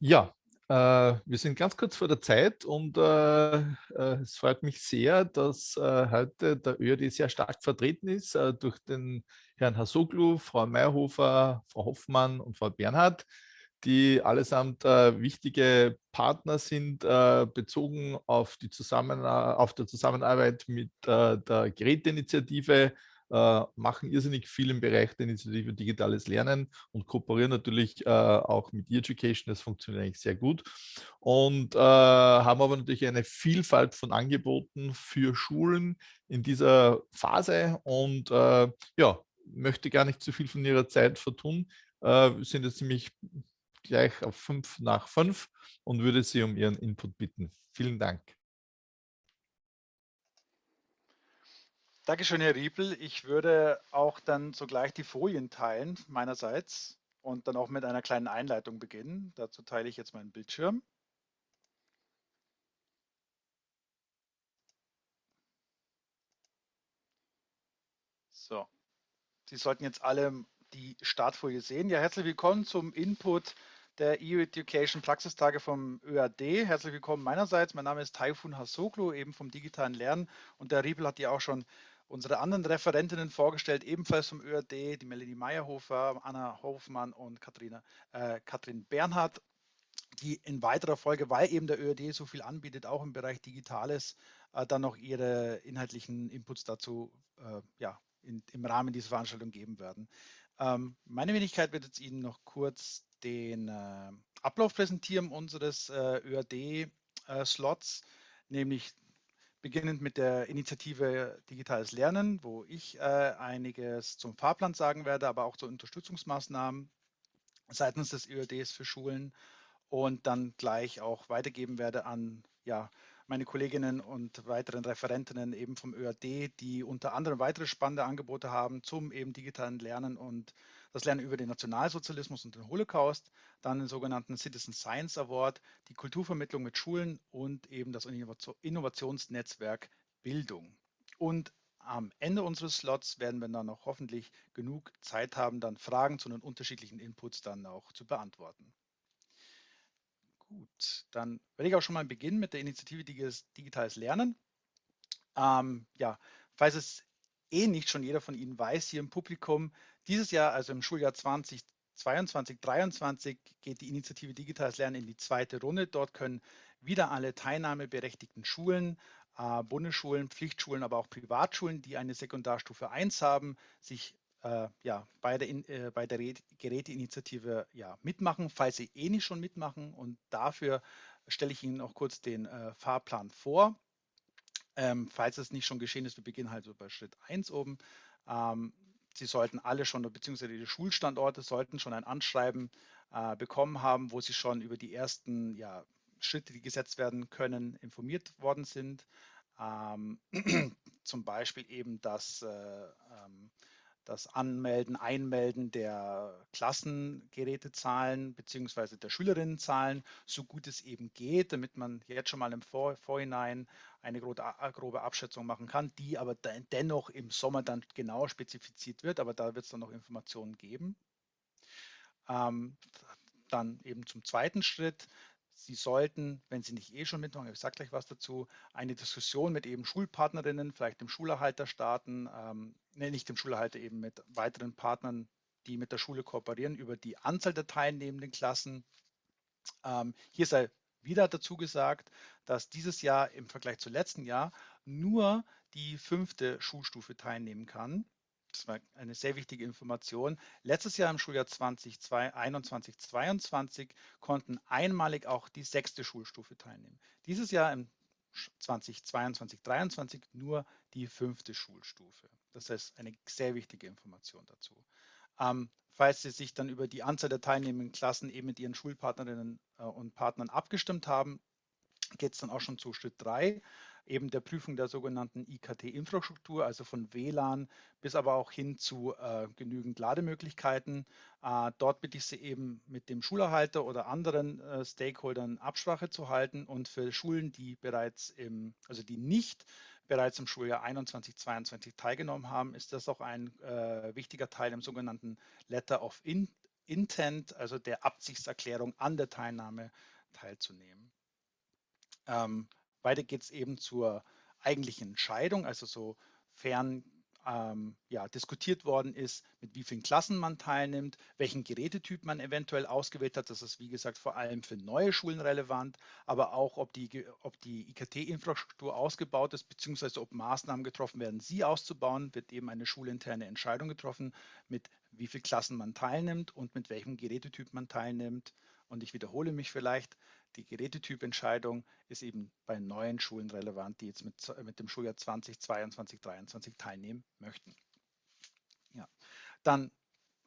Ja, äh, wir sind ganz kurz vor der Zeit und äh, äh, es freut mich sehr, dass äh, heute der ÖAD sehr stark vertreten ist äh, durch den Herrn Hasoglu, Frau Meyerhofer, Frau Hoffmann und Frau Bernhard, die allesamt wichtige Partner sind, bezogen auf die Zusammen auf der Zusammenarbeit mit der Geräteinitiative, äh, machen irrsinnig viel im Bereich der Initiative Digitales Lernen und kooperieren natürlich äh, auch mit E-Education. Das funktioniert eigentlich sehr gut und äh, haben aber natürlich eine Vielfalt von Angeboten für Schulen in dieser Phase und äh, ja, möchte gar nicht zu viel von Ihrer Zeit vertun. Äh, wir sind jetzt ziemlich gleich auf fünf nach fünf und würde Sie um Ihren Input bitten. Vielen Dank. Dankeschön, Herr Riepel. Ich würde auch dann sogleich die Folien teilen meinerseits und dann auch mit einer kleinen Einleitung beginnen. Dazu teile ich jetzt meinen Bildschirm. So, Sie sollten jetzt alle die Startfolie sehen. Ja, herzlich willkommen zum Input der EU Education Praxistage vom ÖAD. Herzlich willkommen meinerseits. Mein Name ist Taifun Hasoglu, eben vom digitalen Lernen. Und der Riebel hat ja auch schon unsere anderen Referentinnen vorgestellt, ebenfalls vom ÖAD, die Melanie Meyerhofer, Anna Hofmann und Katharina, äh, Katrin Bernhard, die in weiterer Folge, weil eben der ÖAD so viel anbietet, auch im Bereich Digitales, äh, dann noch ihre inhaltlichen Inputs dazu äh, ja, in, im Rahmen dieser Veranstaltung geben werden. Ähm, meine Wenigkeit wird jetzt Ihnen noch kurz den äh, Ablauf präsentieren unseres äh, ÖAD-Slots, äh, nämlich beginnend mit der Initiative Digitales Lernen, wo ich äh, einiges zum Fahrplan sagen werde, aber auch zu Unterstützungsmaßnahmen seitens des ÖADs für Schulen und dann gleich auch weitergeben werde an ja, meine Kolleginnen und weiteren Referentinnen eben vom ÖAD, die unter anderem weitere spannende Angebote haben zum eben digitalen Lernen und das Lernen über den Nationalsozialismus und den Holocaust, dann den sogenannten Citizen Science Award, die Kulturvermittlung mit Schulen und eben das Innovationsnetzwerk Bildung. Und am Ende unseres Slots werden wir dann auch hoffentlich genug Zeit haben, dann Fragen zu den unterschiedlichen Inputs dann auch zu beantworten. Gut, dann werde ich auch schon mal beginnen mit der Initiative Digitales Lernen. Ähm, ja, falls es eh nicht schon jeder von Ihnen weiß, hier im Publikum, dieses Jahr, also im Schuljahr 2022, 2023, geht die Initiative Digitales Lernen in die zweite Runde. Dort können wieder alle teilnahmeberechtigten Schulen, äh, Bundesschulen, Pflichtschulen, aber auch Privatschulen, die eine Sekundarstufe 1 haben, sich äh, ja, bei der, äh, der Geräteinitiative ja, mitmachen, falls Sie eh nicht schon mitmachen. Und dafür stelle ich Ihnen auch kurz den äh, Fahrplan vor. Ähm, falls es nicht schon geschehen ist, wir beginnen halt so bei Schritt 1 oben. Ähm, Sie sollten alle schon, beziehungsweise die Schulstandorte sollten schon ein Anschreiben äh, bekommen haben, wo Sie schon über die ersten ja, Schritte, die gesetzt werden können, informiert worden sind. Ähm, zum Beispiel eben, dass äh, ähm, das Anmelden, Einmelden der Klassengerätezahlen bzw. der Schülerinnenzahlen, so gut es eben geht, damit man jetzt schon mal im Vor Vorhinein eine grobe Abschätzung machen kann, die aber dennoch im Sommer dann genau spezifiziert wird, aber da wird es dann noch Informationen geben. Ähm, dann eben zum zweiten Schritt, Sie sollten, wenn Sie nicht eh schon mitmachen, ich sage gleich was dazu, eine Diskussion mit eben Schulpartnerinnen, vielleicht dem Schulerhalter starten, ähm, nee, nicht dem Schulerhalter, eben mit weiteren Partnern, die mit der Schule kooperieren, über die Anzahl der teilnehmenden Klassen. Ähm, hier sei wieder dazu gesagt, dass dieses Jahr im Vergleich zu letzten Jahr nur die fünfte Schulstufe teilnehmen kann das war eine sehr wichtige Information. Letztes Jahr im Schuljahr 2021, 2022 konnten einmalig auch die sechste Schulstufe teilnehmen. Dieses Jahr im 2022, 2023 nur die fünfte Schulstufe. Das heißt, eine sehr wichtige Information dazu. Ähm, falls Sie sich dann über die Anzahl der teilnehmenden Klassen eben mit Ihren Schulpartnerinnen äh, und Partnern abgestimmt haben, geht es dann auch schon zu Schritt 3 eben der Prüfung der sogenannten IKT-Infrastruktur, also von WLAN bis aber auch hin zu äh, genügend Lademöglichkeiten. Äh, dort bitte ich Sie eben mit dem Schulerhalter oder anderen äh, Stakeholdern Absprache zu halten und für Schulen, die bereits im, also die nicht bereits im Schuljahr 21, 22 teilgenommen haben, ist das auch ein äh, wichtiger Teil im sogenannten Letter of In Intent, also der Absichtserklärung an der Teilnahme teilzunehmen. Ähm, weiter geht es eben zur eigentlichen Entscheidung, also sofern ähm, ja, diskutiert worden ist, mit wie vielen Klassen man teilnimmt, welchen Gerätetyp man eventuell ausgewählt hat. Das ist, wie gesagt, vor allem für neue Schulen relevant, aber auch, ob die, ob die IKT-Infrastruktur ausgebaut ist, beziehungsweise ob Maßnahmen getroffen werden, sie auszubauen, wird eben eine schulinterne Entscheidung getroffen, mit wie vielen Klassen man teilnimmt und mit welchem Gerätetyp man teilnimmt. Und ich wiederhole mich vielleicht, die Gerätetypentscheidung ist eben bei neuen Schulen relevant, die jetzt mit, mit dem Schuljahr 2022, 2023 teilnehmen möchten. Ja. Dann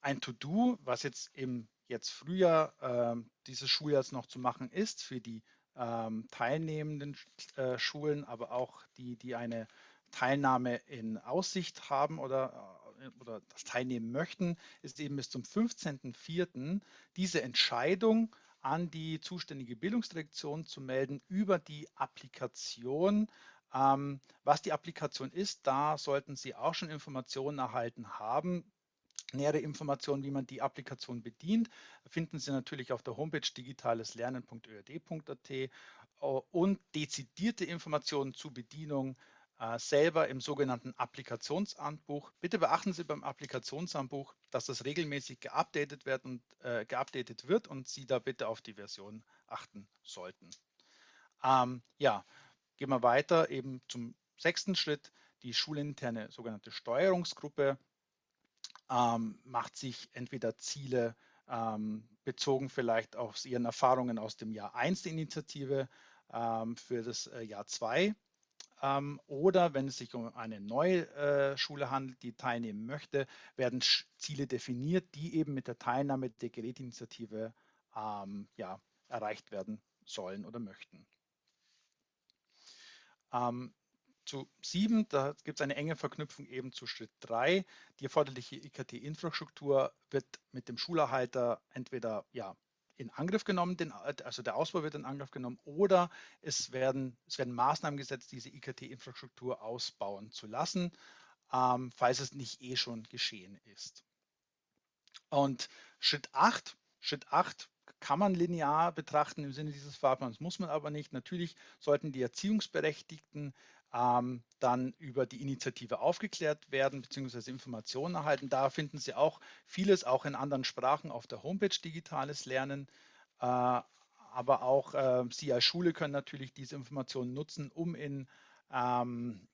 ein To-Do, was jetzt im jetzt Frühjahr äh, dieses Schuljahrs noch zu machen ist für die ähm, teilnehmenden äh, Schulen, aber auch die, die eine Teilnahme in Aussicht haben oder, äh, oder das teilnehmen möchten, ist eben bis zum 15.04. diese Entscheidung an die zuständige Bildungsdirektion zu melden über die Applikation. Ähm, was die Applikation ist, da sollten Sie auch schon Informationen erhalten haben. Nähere Informationen, wie man die Applikation bedient, finden Sie natürlich auf der Homepage digitaleslernen.öd.at äh, und dezidierte Informationen zur Bedienung selber im sogenannten Applikationshandbuch. Bitte beachten Sie beim Applikationshandbuch, dass das regelmäßig geupdatet wird und, äh, geupdatet wird und Sie da bitte auf die Version achten sollten. Ähm, ja, gehen wir weiter eben zum sechsten Schritt. Die schulinterne sogenannte Steuerungsgruppe ähm, macht sich entweder Ziele ähm, bezogen vielleicht auf ihren Erfahrungen aus dem Jahr 1 der Initiative ähm, für das äh, Jahr 2 ähm, oder wenn es sich um eine neue äh, Schule handelt, die teilnehmen möchte, werden Ziele definiert, die eben mit der Teilnahme der Gerätinitiative ähm, ja, erreicht werden sollen oder möchten. Ähm, zu sieben, da gibt es eine enge Verknüpfung eben zu Schritt drei. Die erforderliche IKT-Infrastruktur wird mit dem Schulerhalter entweder ja, in Angriff genommen, den, also der Ausbau wird in Angriff genommen, oder es werden, es werden Maßnahmen gesetzt, diese IKT-Infrastruktur ausbauen zu lassen, ähm, falls es nicht eh schon geschehen ist. Und Schritt 8, Schritt 8 kann man linear betrachten im Sinne dieses Fahrplans, muss man aber nicht. Natürlich sollten die Erziehungsberechtigten ähm, dann über die Initiative aufgeklärt werden bzw. Informationen erhalten. Da finden Sie auch vieles auch in anderen Sprachen auf der Homepage Digitales Lernen. Äh, aber auch äh, Sie als Schule können natürlich diese Informationen nutzen, um in ähm,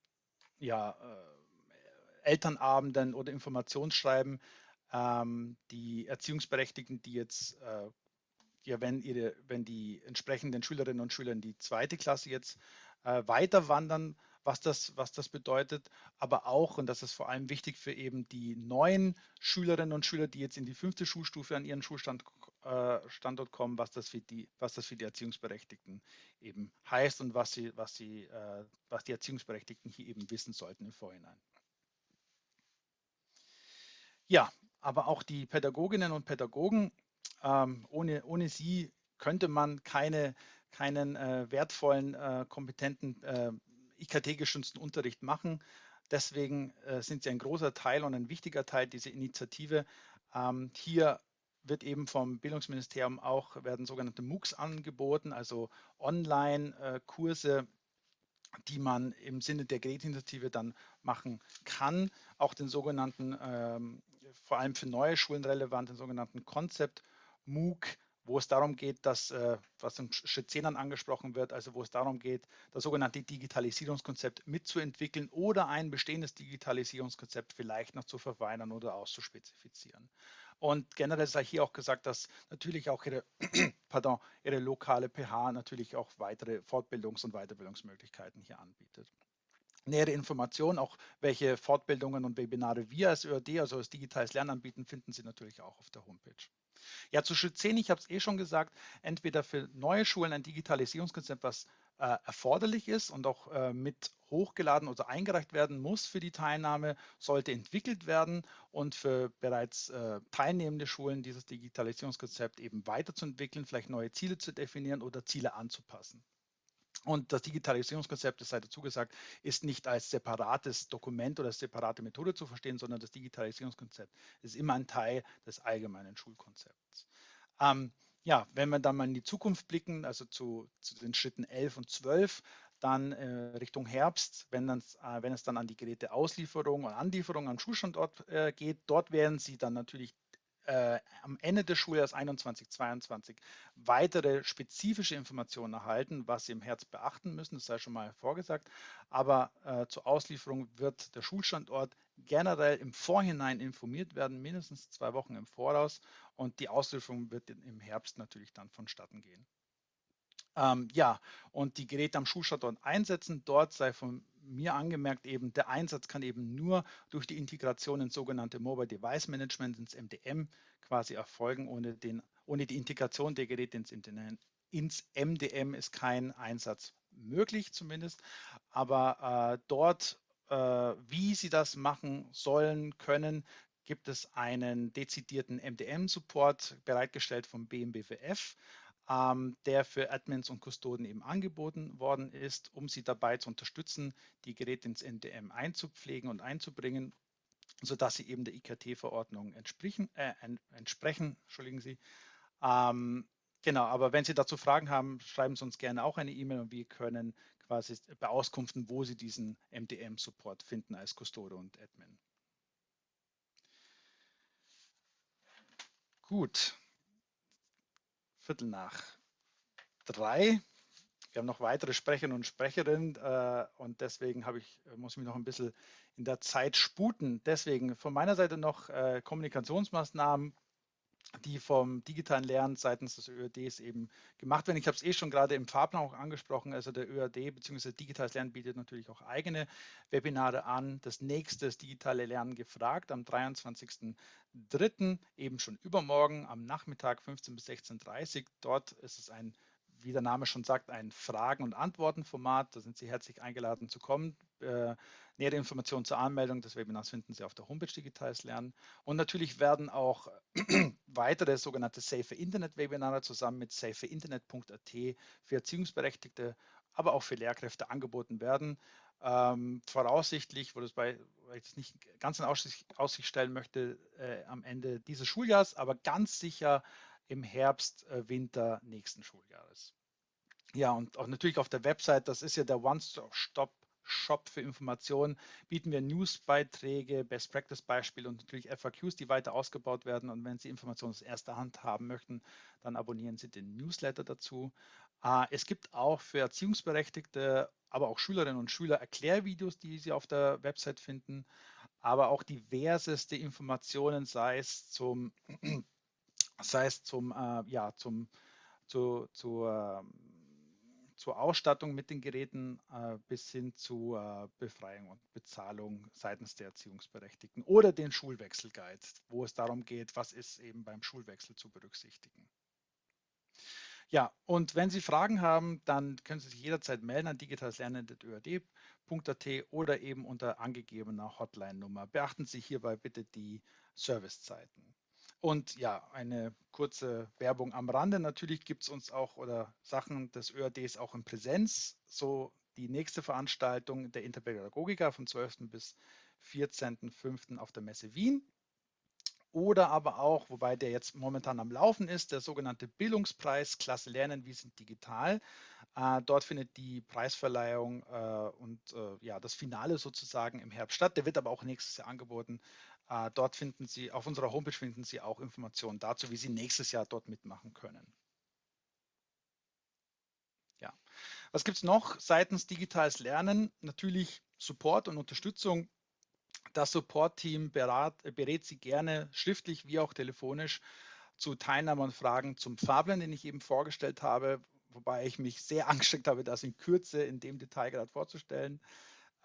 ja, äh, Elternabenden oder Informationsschreiben ähm, die Erziehungsberechtigten, die jetzt äh, ja, wenn, ihre, wenn die entsprechenden Schülerinnen und Schüler in die zweite Klasse jetzt äh, weiter wandern, was das, was das bedeutet, aber auch, und das ist vor allem wichtig für eben die neuen Schülerinnen und Schüler, die jetzt in die fünfte Schulstufe an ihren Schulstandort äh, kommen, was das, für die, was das für die Erziehungsberechtigten eben heißt und was, sie, was, sie, äh, was die Erziehungsberechtigten hier eben wissen sollten im Vorhinein. Ja, aber auch die Pädagoginnen und Pädagogen, ähm, ohne, ohne sie könnte man keine keinen äh, wertvollen, äh, kompetenten, äh, IKT-gestützten Unterricht machen. Deswegen äh, sind sie ein großer Teil und ein wichtiger Teil dieser Initiative. Ähm, hier wird eben vom Bildungsministerium auch, werden sogenannte MOOCs angeboten, also Online-Kurse, die man im Sinne der Gerätinitiative dann machen kann. Auch den sogenannten, ähm, vor allem für neue Schulen relevanten sogenannten Concept MOOC, wo es darum geht, dass, äh, was im Schritt 10 dann angesprochen wird, also wo es darum geht, das sogenannte Digitalisierungskonzept mitzuentwickeln oder ein bestehendes Digitalisierungskonzept vielleicht noch zu verfeinern oder auszuspezifizieren. Und generell sei hier auch gesagt, dass natürlich auch ihre, pardon, ihre lokale PH natürlich auch weitere Fortbildungs- und Weiterbildungsmöglichkeiten hier anbietet. Nähere Informationen, auch welche Fortbildungen und Webinare wir als ÖRD, also als digitales Lernen anbieten, finden Sie natürlich auch auf der Homepage. Ja, zu Schritt 10, ich habe es eh schon gesagt, entweder für neue Schulen ein Digitalisierungskonzept, was äh, erforderlich ist und auch äh, mit hochgeladen oder eingereicht werden muss für die Teilnahme, sollte entwickelt werden und für bereits äh, teilnehmende Schulen dieses Digitalisierungskonzept eben weiterzuentwickeln, vielleicht neue Ziele zu definieren oder Ziele anzupassen. Und das Digitalisierungskonzept, das sei dazu gesagt, ist nicht als separates Dokument oder separate Methode zu verstehen, sondern das Digitalisierungskonzept ist immer ein Teil des allgemeinen Schulkonzepts. Ähm, ja, wenn wir dann mal in die Zukunft blicken, also zu, zu den Schritten 11 und 12, dann äh, Richtung Herbst, wenn, dann, äh, wenn, es dann an die Geräteauslieferung und Anlieferung am Schulstandort äh, geht, dort werden Sie dann natürlich äh, am Ende des Schuljahres 21, 22 weitere spezifische Informationen erhalten, was Sie im Herbst beachten müssen, das sei schon mal vorgesagt. Aber äh, zur Auslieferung wird der Schulstandort generell im Vorhinein informiert werden, mindestens zwei Wochen im Voraus. Und die Auslieferung wird im Herbst natürlich dann vonstatten gehen. Ähm, ja, und die Geräte am Schulstandort einsetzen. Dort sei von mir angemerkt, eben der Einsatz kann eben nur durch die Integration ins sogenannte Mobile Device Management, ins MDM quasi erfolgen. Ohne, den, ohne die Integration der Geräte ins, ins MDM ist kein Einsatz möglich zumindest. Aber äh, dort, äh, wie Sie das machen sollen, können, gibt es einen dezidierten MDM-Support bereitgestellt vom BMBWF ähm, der für Admins und Kustoden eben angeboten worden ist, um sie dabei zu unterstützen, die Geräte ins NDM einzupflegen und einzubringen, sodass sie eben der IKT-Verordnung entsprechen, äh, entsprechen. Entschuldigen Sie. Ähm, genau, aber wenn Sie dazu Fragen haben, schreiben Sie uns gerne auch eine E-Mail und wir können quasi beauskunften, wo Sie diesen MDM-Support finden als Kustode und Admin. Gut, Viertel nach drei. Wir haben noch weitere Sprecherinnen und Sprecherinnen äh, und deswegen ich, muss ich mich noch ein bisschen in der Zeit sputen. Deswegen von meiner Seite noch äh, Kommunikationsmaßnahmen die vom digitalen Lernen seitens des ÖADs eben gemacht werden. Ich habe es eh schon gerade im Fahrplan auch angesprochen. Also der ÖAD bzw. digitales Lernen bietet natürlich auch eigene Webinare an. Das nächste ist digitale Lernen gefragt am 23.03. eben schon übermorgen am Nachmittag 15 bis 16.30 Uhr. Dort ist es ein wie der Name schon sagt, ein Fragen- und Antworten-Format. Da sind Sie herzlich eingeladen zu kommen. Äh, nähere Informationen zur Anmeldung des Webinars finden Sie auf der Homepage Digitales Lernen. Und natürlich werden auch weitere sogenannte Safe Internet Webinare zusammen mit safeinternet.at für Erziehungsberechtigte, aber auch für Lehrkräfte angeboten werden. Ähm, voraussichtlich, wo das bei, weil ich das nicht ganz in Aussicht, Aussicht stellen möchte, äh, am Ende dieses Schuljahres, aber ganz sicher im Herbst, äh, Winter nächsten Schuljahres. Ja, und auch natürlich auf der Website, das ist ja der One-Stop Shop für Informationen bieten wir Newsbeiträge, Best Practice Beispiele und natürlich FAQs, die weiter ausgebaut werden. Und wenn Sie Informationen aus erster Hand haben möchten, dann abonnieren Sie den Newsletter dazu. Äh, es gibt auch für Erziehungsberechtigte, aber auch Schülerinnen und Schüler Erklärvideos, die Sie auf der Website finden, aber auch diverseste Informationen, sei es zum sei es zum, äh, ja, zum, zu, zu, äh, zur Ausstattung mit den Geräten äh, bis hin zu äh, Befreiung und Bezahlung seitens der Erziehungsberechtigten oder den Schulwechselguide, wo es darum geht, was ist eben beim Schulwechsel zu berücksichtigen. Ja, und wenn Sie Fragen haben, dann können Sie sich jederzeit melden an digitalslernen.öad.at oder eben unter angegebener Hotline-Nummer. Beachten Sie hierbei bitte die Servicezeiten. Und ja, eine kurze Werbung am Rande. Natürlich gibt es uns auch oder Sachen des ÖADs auch in Präsenz. So die nächste Veranstaltung der Interpädagogika vom 12. bis 14.05. auf der Messe Wien. Oder aber auch, wobei der jetzt momentan am Laufen ist, der sogenannte Bildungspreis Klasse Lernen, wir sind digital. Äh, dort findet die Preisverleihung äh, und äh, ja, das Finale sozusagen im Herbst statt. Der wird aber auch nächstes Jahr angeboten. Äh, dort finden Sie, auf unserer Homepage finden Sie auch Informationen dazu, wie Sie nächstes Jahr dort mitmachen können. Ja. Was gibt es noch seitens digitales Lernen? Natürlich Support und Unterstützung. Das Support-Team berät Sie gerne schriftlich wie auch telefonisch zu Teilnahme und Fragen zum Fahrplan, den ich eben vorgestellt habe, wobei ich mich sehr angestrengt habe, das in Kürze in dem Detail gerade vorzustellen.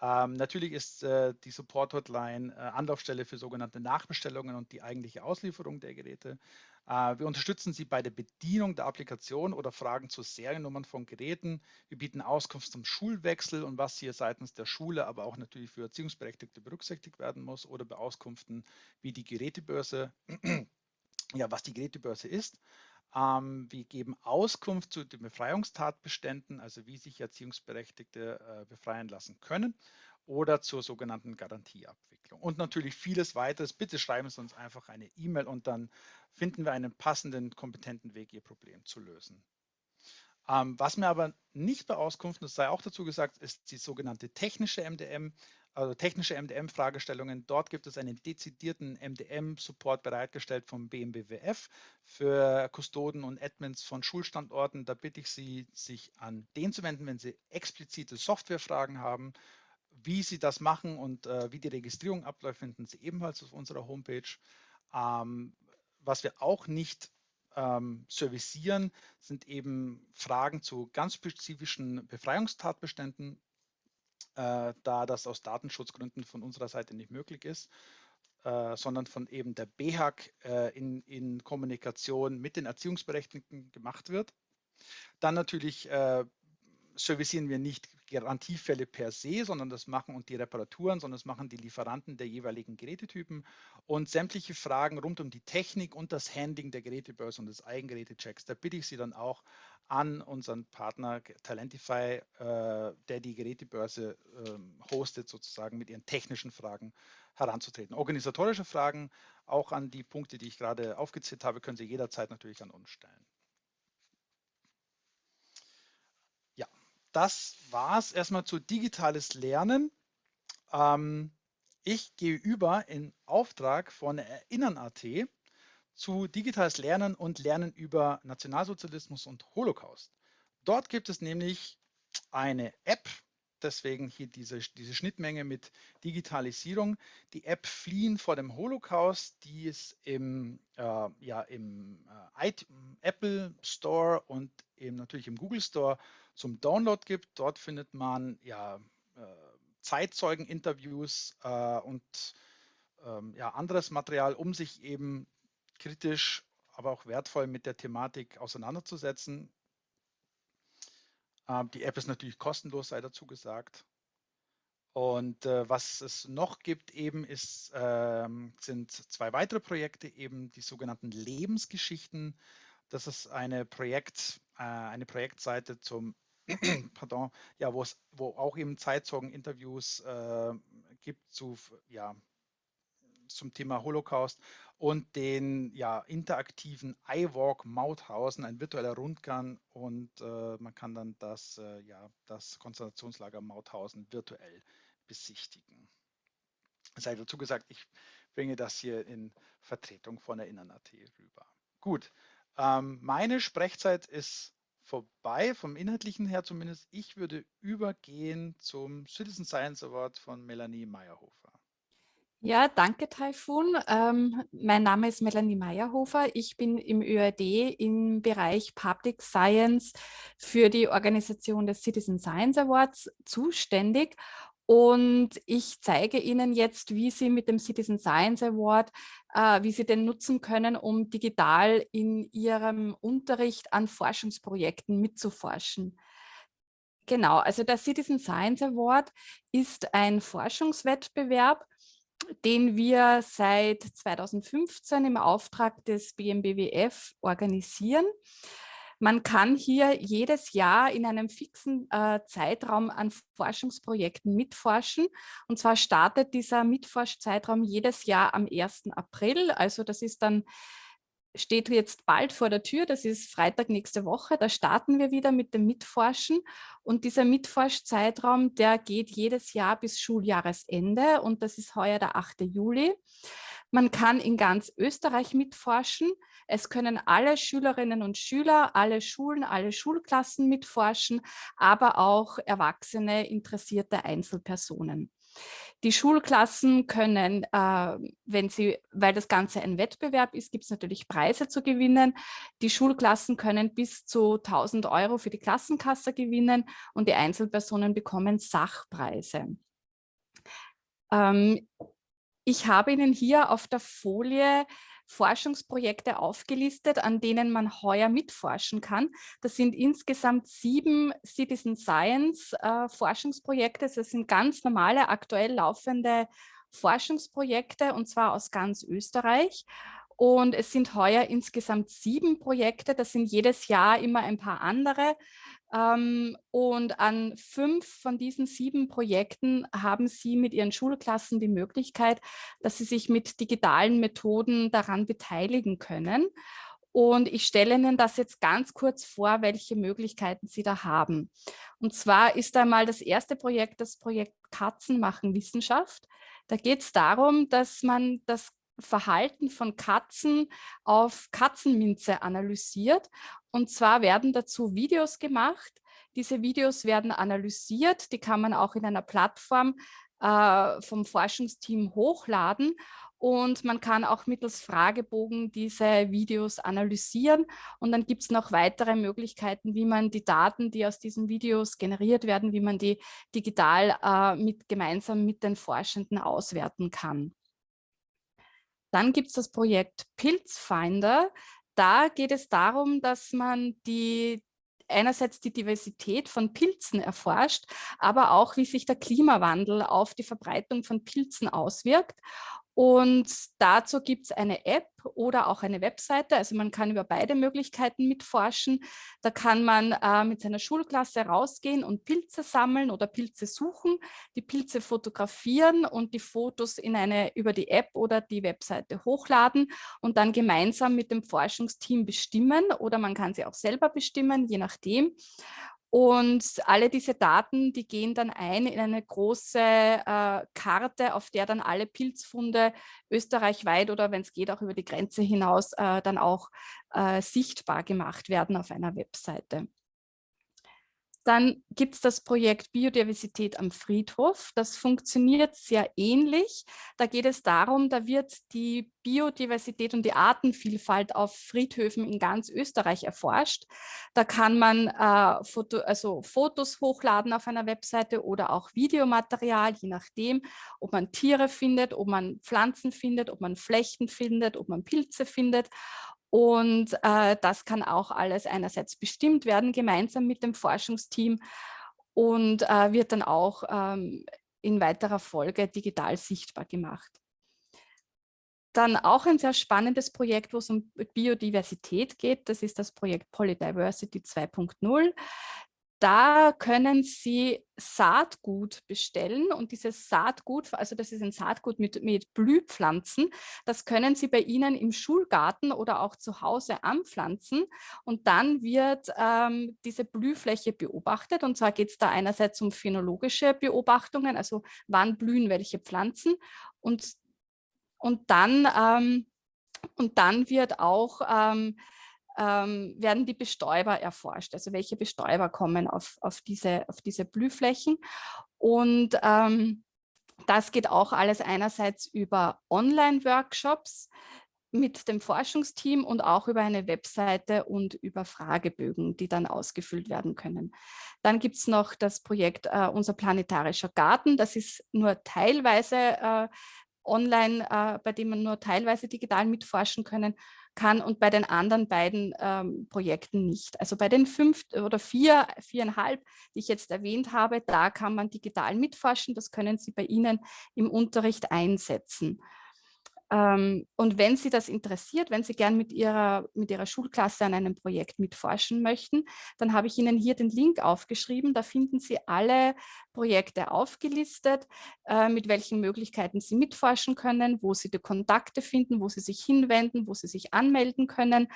Ähm, natürlich ist äh, die Support-Hotline äh, Anlaufstelle für sogenannte Nachbestellungen und die eigentliche Auslieferung der Geräte. Äh, wir unterstützen Sie bei der Bedienung der Applikation oder Fragen zu Seriennummern von Geräten. Wir bieten Auskunft zum Schulwechsel und was hier seitens der Schule, aber auch natürlich für Erziehungsberechtigte berücksichtigt werden muss oder Beauskunften wie die Gerätebörse, ja, was die Gerätebörse ist. Ähm, wir geben Auskunft zu den Befreiungstatbeständen, also wie sich Erziehungsberechtigte äh, befreien lassen können oder zur sogenannten Garantieabwicklung. Und natürlich vieles weiteres. Bitte schreiben Sie uns einfach eine E-Mail und dann finden wir einen passenden, kompetenten Weg, Ihr Problem zu lösen. Ähm, was mir aber nicht bei Auskunft, das sei auch dazu gesagt, ist die sogenannte technische MDM also technische MDM-Fragestellungen. Dort gibt es einen dezidierten MDM-Support bereitgestellt vom BMBWF für Kustoden und Admins von Schulstandorten. Da bitte ich Sie, sich an den zu wenden, wenn Sie explizite Softwarefragen haben. Wie Sie das machen und äh, wie die Registrierung abläuft, finden Sie ebenfalls auf unserer Homepage. Ähm, was wir auch nicht ähm, servicieren, sind eben Fragen zu ganz spezifischen Befreiungstatbeständen äh, da das aus Datenschutzgründen von unserer Seite nicht möglich ist, äh, sondern von eben der BHAG äh, in, in Kommunikation mit den Erziehungsberechtigten gemacht wird. Dann natürlich äh, servicieren wir nicht Garantiefälle per se, sondern das machen und die Reparaturen, sondern das machen die Lieferanten der jeweiligen Gerätetypen und sämtliche Fragen rund um die Technik und das Handling der Gerätebörse und des Eigengerätechecks. Da bitte ich Sie dann auch an unseren Partner Talentify, äh, der die Gerätebörse äh, hostet, sozusagen mit ihren technischen Fragen heranzutreten. Organisatorische Fragen, auch an die Punkte, die ich gerade aufgezählt habe, können Sie jederzeit natürlich an uns stellen. das war es erstmal zu digitales Lernen. Ähm, ich gehe über in Auftrag von Erinnern.at zu digitales Lernen und Lernen über Nationalsozialismus und Holocaust. Dort gibt es nämlich eine App, deswegen hier diese, diese Schnittmenge mit Digitalisierung. Die App Fliehen vor dem Holocaust, die ist im, äh, ja, im äh, Apple Store und eben natürlich im Google Store zum Download gibt. Dort findet man ja äh, Zeitzeugeninterviews äh, und ähm, ja, anderes Material, um sich eben kritisch, aber auch wertvoll mit der Thematik auseinanderzusetzen. Ähm, die App ist natürlich kostenlos, sei dazu gesagt. Und äh, was es noch gibt eben ist, ähm, sind zwei weitere Projekte, eben die sogenannten Lebensgeschichten. Das ist eine Projekt, äh, eine Projektseite zum pardon, ja, wo es, wo auch eben Zeitzeugen-Interviews äh, gibt zu, ja, zum Thema Holocaust und den ja, interaktiven iWalk Mauthausen, ein virtueller Rundgang und äh, man kann dann das, äh, ja, das Konzentrationslager Mauthausen virtuell besichtigen. Sei dazu gesagt, ich bringe das hier in Vertretung von Erinnern.at rüber. Gut, ähm, meine Sprechzeit ist vorbei, vom Inhaltlichen her zumindest. Ich würde übergehen zum Citizen Science Award von Melanie Meyerhofer. Ja, danke Taifun. Ähm, mein Name ist Melanie Meyerhofer. Ich bin im ÖAD im Bereich Public Science für die Organisation des Citizen Science Awards zuständig und ich zeige Ihnen jetzt, wie Sie mit dem Citizen Science Award, äh, wie Sie den nutzen können, um digital in Ihrem Unterricht an Forschungsprojekten mitzuforschen. Genau, also der Citizen Science Award ist ein Forschungswettbewerb, den wir seit 2015 im Auftrag des BMBWF organisieren. Man kann hier jedes Jahr in einem fixen äh, Zeitraum an Forschungsprojekten mitforschen. Und zwar startet dieser Mitforschzeitraum jedes Jahr am 1. April. Also das ist dann steht jetzt bald vor der Tür, das ist Freitag nächste Woche, da starten wir wieder mit dem Mitforschen und dieser Mitforschzeitraum, der geht jedes Jahr bis Schuljahresende und das ist heuer der 8. Juli. Man kann in ganz Österreich mitforschen. Es können alle Schülerinnen und Schüler, alle Schulen, alle Schulklassen mitforschen, aber auch erwachsene, interessierte Einzelpersonen. Die Schulklassen können, äh, wenn sie, weil das Ganze ein Wettbewerb ist, gibt es natürlich Preise zu gewinnen. Die Schulklassen können bis zu 1000 Euro für die Klassenkasse gewinnen und die Einzelpersonen bekommen Sachpreise. Ähm, ich habe Ihnen hier auf der Folie Forschungsprojekte aufgelistet, an denen man heuer mitforschen kann. Das sind insgesamt sieben Citizen Science äh, Forschungsprojekte. Das sind ganz normale, aktuell laufende Forschungsprojekte und zwar aus ganz Österreich. Und es sind heuer insgesamt sieben Projekte. Das sind jedes Jahr immer ein paar andere. Ähm, und an fünf von diesen sieben Projekten haben Sie mit Ihren Schulklassen die Möglichkeit, dass Sie sich mit digitalen Methoden daran beteiligen können. Und ich stelle Ihnen das jetzt ganz kurz vor, welche Möglichkeiten Sie da haben. Und zwar ist einmal das erste Projekt das Projekt Katzen machen Wissenschaft. Da geht es darum, dass man das Verhalten von Katzen auf Katzenminze analysiert. Und zwar werden dazu Videos gemacht. Diese Videos werden analysiert. Die kann man auch in einer Plattform äh, vom Forschungsteam hochladen. Und man kann auch mittels Fragebogen diese Videos analysieren. Und dann gibt es noch weitere Möglichkeiten, wie man die Daten, die aus diesen Videos generiert werden, wie man die digital äh, mit, gemeinsam mit den Forschenden auswerten kann. Dann gibt es das Projekt Pilzfinder. Da geht es darum, dass man die einerseits die Diversität von Pilzen erforscht, aber auch, wie sich der Klimawandel auf die Verbreitung von Pilzen auswirkt. Und dazu gibt es eine App oder auch eine Webseite. Also man kann über beide Möglichkeiten mitforschen. Da kann man äh, mit seiner Schulklasse rausgehen und Pilze sammeln oder Pilze suchen, die Pilze fotografieren und die Fotos in eine über die App oder die Webseite hochladen und dann gemeinsam mit dem Forschungsteam bestimmen oder man kann sie auch selber bestimmen, je nachdem. Und alle diese Daten, die gehen dann ein in eine große äh, Karte, auf der dann alle Pilzfunde österreichweit oder wenn es geht auch über die Grenze hinaus äh, dann auch äh, sichtbar gemacht werden auf einer Webseite. Dann gibt es das Projekt Biodiversität am Friedhof. Das funktioniert sehr ähnlich. Da geht es darum, da wird die Biodiversität und die Artenvielfalt auf Friedhöfen in ganz Österreich erforscht. Da kann man äh, Foto, also Fotos hochladen auf einer Webseite oder auch Videomaterial, je nachdem, ob man Tiere findet, ob man Pflanzen findet, ob man Flechten findet, ob man Pilze findet. Und äh, das kann auch alles einerseits bestimmt werden, gemeinsam mit dem Forschungsteam und äh, wird dann auch ähm, in weiterer Folge digital sichtbar gemacht. Dann auch ein sehr spannendes Projekt, wo es um Biodiversität geht. Das ist das Projekt Polydiversity 2.0. Da können Sie Saatgut bestellen und dieses Saatgut, also das ist ein Saatgut mit, mit Blühpflanzen, das können Sie bei Ihnen im Schulgarten oder auch zu Hause anpflanzen und dann wird ähm, diese Blühfläche beobachtet. Und zwar geht es da einerseits um phänologische Beobachtungen, also wann blühen welche Pflanzen und, und, dann, ähm, und dann wird auch ähm, ähm, werden die Bestäuber erforscht, also welche Bestäuber kommen auf, auf, diese, auf diese Blühflächen. Und ähm, das geht auch alles einerseits über Online-Workshops mit dem Forschungsteam und auch über eine Webseite und über Fragebögen, die dann ausgefüllt werden können. Dann gibt es noch das Projekt äh, Unser planetarischer Garten. Das ist nur teilweise äh, online, äh, bei dem man nur teilweise digital mitforschen können kann und bei den anderen beiden ähm, Projekten nicht. Also bei den fünf oder vier, viereinhalb, die ich jetzt erwähnt habe, da kann man digital mitforschen. Das können Sie bei Ihnen im Unterricht einsetzen. Ähm, und wenn Sie das interessiert, wenn Sie gern mit Ihrer, mit Ihrer Schulklasse an einem Projekt mitforschen möchten, dann habe ich Ihnen hier den Link aufgeschrieben. Da finden Sie alle Projekte aufgelistet, äh, mit welchen Möglichkeiten Sie mitforschen können, wo Sie die Kontakte finden, wo Sie sich hinwenden, wo Sie sich anmelden können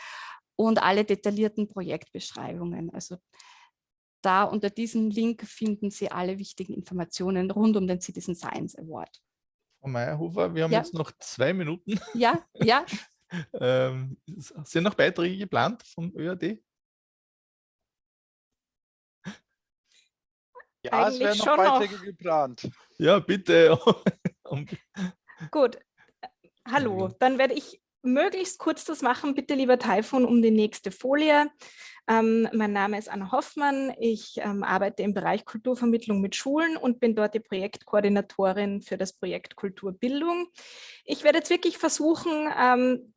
und alle detaillierten Projektbeschreibungen. Also da unter diesem Link finden Sie alle wichtigen Informationen rund um den Citizen Science Award. Frau Meyerhofer, wir haben ja. jetzt noch zwei Minuten. Ja, ja. ähm, sind noch Beiträge geplant vom ÖAD? Ja, Eigentlich es werden noch Beiträge noch. geplant. Ja, bitte. Gut. Hallo, dann werde ich möglichst kurz das machen. Bitte, lieber Taifun, um die nächste Folie. Ähm, mein Name ist Anna Hoffmann. Ich ähm, arbeite im Bereich Kulturvermittlung mit Schulen und bin dort die Projektkoordinatorin für das Projekt Kulturbildung. Ich werde jetzt wirklich versuchen, ähm,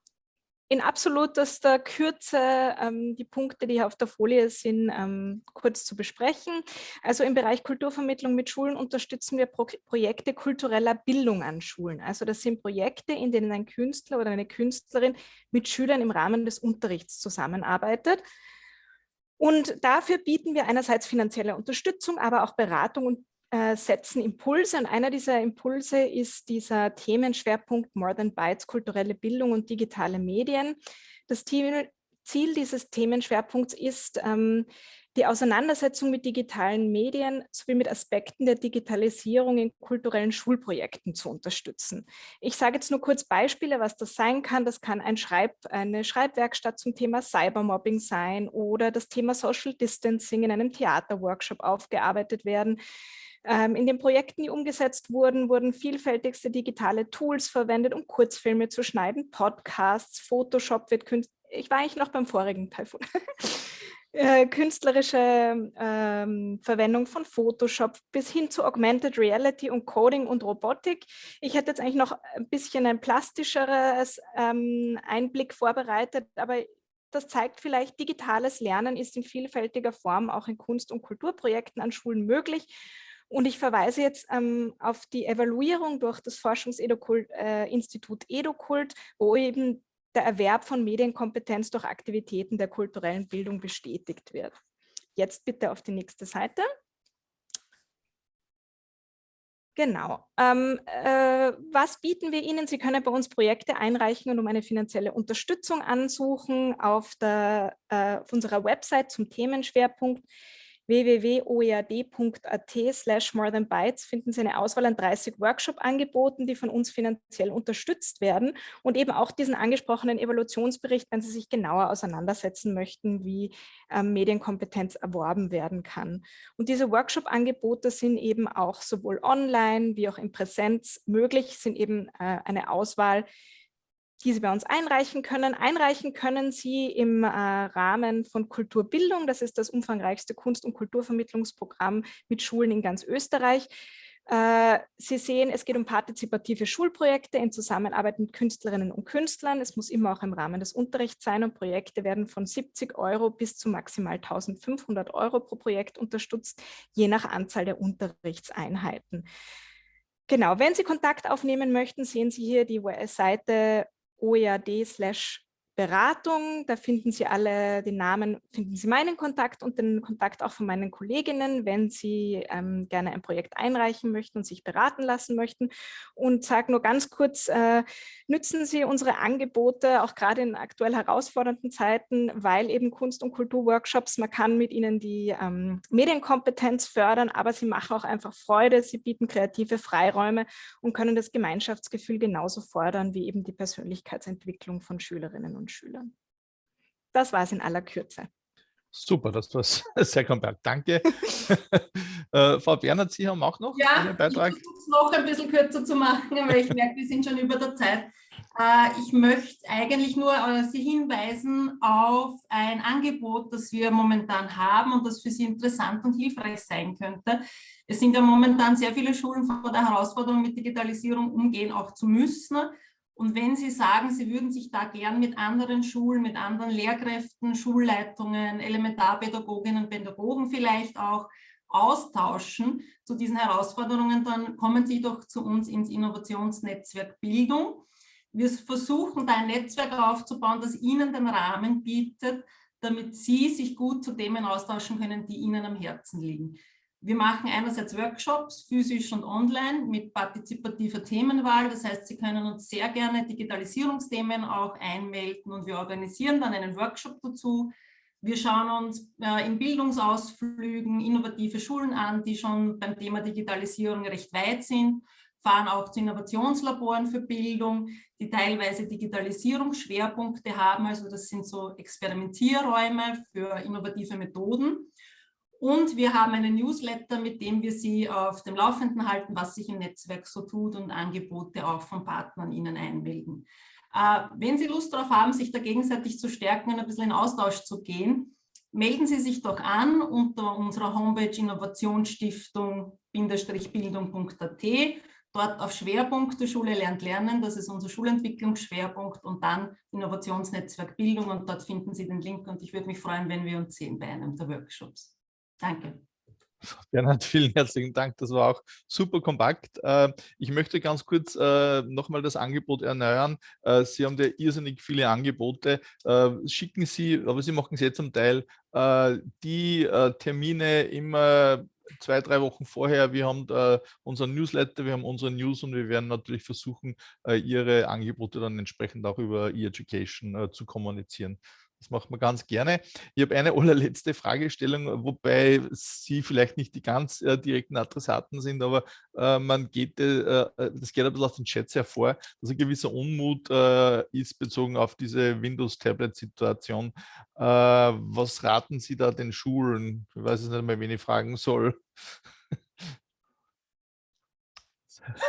in absolutester Kürze ähm, die Punkte, die hier auf der Folie sind, ähm, kurz zu besprechen. Also im Bereich Kulturvermittlung mit Schulen unterstützen wir Pro Projekte kultureller Bildung an Schulen. Also das sind Projekte, in denen ein Künstler oder eine Künstlerin mit Schülern im Rahmen des Unterrichts zusammenarbeitet. Und dafür bieten wir einerseits finanzielle Unterstützung, aber auch Beratung und äh, setzen Impulse und einer dieser Impulse ist dieser Themenschwerpunkt More Than Bytes, kulturelle Bildung und digitale Medien. Das Ziel dieses Themenschwerpunkts ist, ähm, die Auseinandersetzung mit digitalen Medien sowie mit Aspekten der Digitalisierung in kulturellen Schulprojekten zu unterstützen. Ich sage jetzt nur kurz Beispiele, was das sein kann. Das kann ein Schreib, eine Schreibwerkstatt zum Thema Cybermobbing sein oder das Thema Social Distancing in einem Theaterworkshop aufgearbeitet werden. Ähm, in den Projekten, die umgesetzt wurden, wurden vielfältigste digitale Tools verwendet, um Kurzfilme zu schneiden, Podcasts, Photoshop wird künstlich. Ich war eigentlich noch beim vorigen Teil von äh, künstlerische ähm, Verwendung von Photoshop bis hin zu Augmented Reality und Coding und Robotik. Ich hätte jetzt eigentlich noch ein bisschen ein plastischeres ähm, Einblick vorbereitet, aber das zeigt vielleicht, digitales Lernen ist in vielfältiger Form auch in Kunst- und Kulturprojekten an Schulen möglich und ich verweise jetzt ähm, auf die Evaluierung durch das Forschungsinstitut äh, EduCult, wo eben der Erwerb von Medienkompetenz durch Aktivitäten der kulturellen Bildung bestätigt wird. Jetzt bitte auf die nächste Seite. Genau. Ähm, äh, was bieten wir Ihnen? Sie können bei uns Projekte einreichen und um eine finanzielle Unterstützung ansuchen auf, der, äh, auf unserer Website zum Themenschwerpunkt www.oead.at slash more than bytes finden Sie eine Auswahl an 30 Workshop-Angeboten, die von uns finanziell unterstützt werden und eben auch diesen angesprochenen Evaluationsbericht, wenn Sie sich genauer auseinandersetzen möchten, wie ähm, Medienkompetenz erworben werden kann. Und diese Workshop-Angebote sind eben auch sowohl online wie auch in Präsenz möglich, sind eben äh, eine Auswahl, die Sie bei uns einreichen können. Einreichen können Sie im äh, Rahmen von Kulturbildung. Das ist das umfangreichste Kunst- und Kulturvermittlungsprogramm mit Schulen in ganz Österreich. Äh, Sie sehen, es geht um partizipative Schulprojekte in Zusammenarbeit mit Künstlerinnen und Künstlern. Es muss immer auch im Rahmen des Unterrichts sein und Projekte werden von 70 Euro bis zu maximal 1500 Euro pro Projekt unterstützt, je nach Anzahl der Unterrichtseinheiten. Genau, wenn Sie Kontakt aufnehmen möchten, sehen Sie hier die Seite OEAD slash Beratung. Da finden Sie alle den Namen, finden Sie meinen Kontakt und den Kontakt auch von meinen Kolleginnen, wenn Sie ähm, gerne ein Projekt einreichen möchten und sich beraten lassen möchten. Und sage nur ganz kurz, äh, nützen Sie unsere Angebote auch gerade in aktuell herausfordernden Zeiten, weil eben Kunst- und Kulturworkshops, man kann mit ihnen die ähm, Medienkompetenz fördern, aber sie machen auch einfach Freude, sie bieten kreative Freiräume und können das Gemeinschaftsgefühl genauso fordern wie eben die Persönlichkeitsentwicklung von Schülerinnen und Schülern. Das war es in aller Kürze. Super, das war sehr kompakt. Danke. äh, Frau Bernhard, Sie haben auch noch ja, einen Beitrag? ich versuche es noch ein bisschen kürzer zu machen, weil ich merke, wir sind schon über der Zeit. Äh, ich möchte eigentlich nur äh, Sie hinweisen auf ein Angebot, das wir momentan haben und das für Sie interessant und hilfreich sein könnte. Es sind ja momentan sehr viele Schulen vor der Herausforderung, mit Digitalisierung umgehen auch zu müssen. Und wenn Sie sagen, Sie würden sich da gern mit anderen Schulen, mit anderen Lehrkräften, Schulleitungen, Elementarpädagoginnen, Pädagogen vielleicht auch austauschen zu diesen Herausforderungen, dann kommen Sie doch zu uns ins Innovationsnetzwerk Bildung. Wir versuchen da ein Netzwerk aufzubauen, das Ihnen den Rahmen bietet, damit Sie sich gut zu Themen austauschen können, die Ihnen am Herzen liegen. Wir machen einerseits Workshops, physisch und online, mit partizipativer Themenwahl. Das heißt, Sie können uns sehr gerne Digitalisierungsthemen auch einmelden und wir organisieren dann einen Workshop dazu. Wir schauen uns äh, in Bildungsausflügen innovative Schulen an, die schon beim Thema Digitalisierung recht weit sind, fahren auch zu Innovationslaboren für Bildung, die teilweise Digitalisierungsschwerpunkte haben. Also das sind so Experimentierräume für innovative Methoden. Und wir haben einen Newsletter, mit dem wir Sie auf dem Laufenden halten, was sich im Netzwerk so tut und Angebote auch von Partnern Ihnen einmelden. Äh, wenn Sie Lust darauf haben, sich da gegenseitig zu stärken und ein bisschen in Austausch zu gehen, melden Sie sich doch an unter unserer Homepage innovationsstiftung-bildung.at. dort auf Schwerpunkte Schule lernt lernen, das ist unser Schulentwicklungsschwerpunkt und dann Innovationsnetzwerk Bildung und dort finden Sie den Link und ich würde mich freuen, wenn wir uns sehen bei einem der Workshops. Danke. Bernhard, vielen herzlichen Dank. Das war auch super kompakt. Äh, ich möchte ganz kurz äh, nochmal das Angebot erneuern. Äh, Sie haben ja irrsinnig viele Angebote. Schicken Sie, aber Sie machen es jetzt zum Teil, die Termine immer zwei, drei Wochen vorher. Wir haben unseren Newsletter, wir haben unsere News und wir werden natürlich versuchen, Ihre Angebote dann entsprechend auch über E-Education zu kommunizieren. Das macht man ganz gerne. Ich habe eine allerletzte Fragestellung, wobei Sie vielleicht nicht die ganz äh, direkten Adressaten sind, aber äh, man geht, äh, äh das geht ein bisschen aus den Chats hervor, dass ein gewisser Unmut äh, ist bezogen auf diese Windows-Tablet-Situation. Äh, was raten Sie da den Schulen? Ich weiß es nicht mehr, wen ich fragen soll.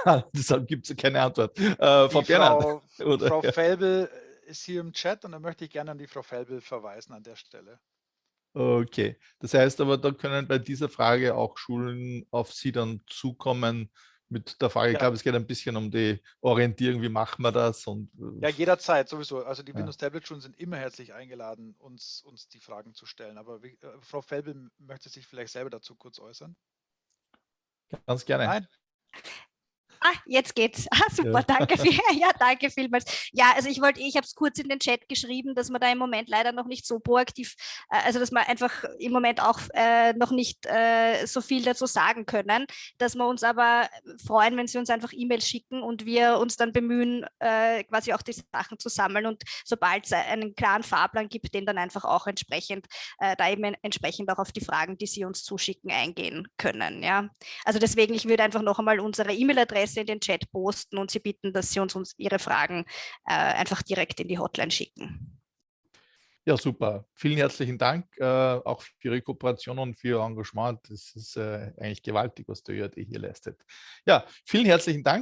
Deshalb gibt es keine Antwort. Frau, Frau, Frau Felbel ist hier im Chat und da möchte ich gerne an die Frau Felbel verweisen an der Stelle. Okay, das heißt aber, da können bei dieser Frage auch Schulen auf Sie dann zukommen mit der Frage, ja. ich glaube, es geht ein bisschen um die Orientierung, wie machen wir das? Und, äh, ja, jederzeit sowieso. Also die ja. Windows-Tablet-Schulen sind immer herzlich eingeladen, uns, uns die Fragen zu stellen. Aber wie, äh, Frau Felbel möchte sich vielleicht selber dazu kurz äußern. Ganz gerne. Nein. Ah, jetzt geht's. Ah, super, ja. danke. Viel, ja, danke vielmals. Ja, also ich wollte, ich habe es kurz in den Chat geschrieben, dass wir da im Moment leider noch nicht so proaktiv, äh, also dass wir einfach im Moment auch äh, noch nicht äh, so viel dazu sagen können, dass wir uns aber freuen, wenn Sie uns einfach E-Mails schicken und wir uns dann bemühen, äh, quasi auch die Sachen zu sammeln und sobald es einen klaren Fahrplan gibt, den dann einfach auch entsprechend, äh, da eben entsprechend auch auf die Fragen, die Sie uns zuschicken, eingehen können. Ja, also deswegen, ich würde einfach noch einmal unsere E-Mail-Adresse Adresse in den Chat posten und Sie bitten, dass Sie uns, uns Ihre Fragen äh, einfach direkt in die Hotline schicken. Ja, super. Vielen herzlichen Dank äh, auch für Ihre Kooperation und für Ihr Engagement. Das ist äh, eigentlich gewaltig, was der ÖAD hier leistet. Ja, vielen herzlichen Dank.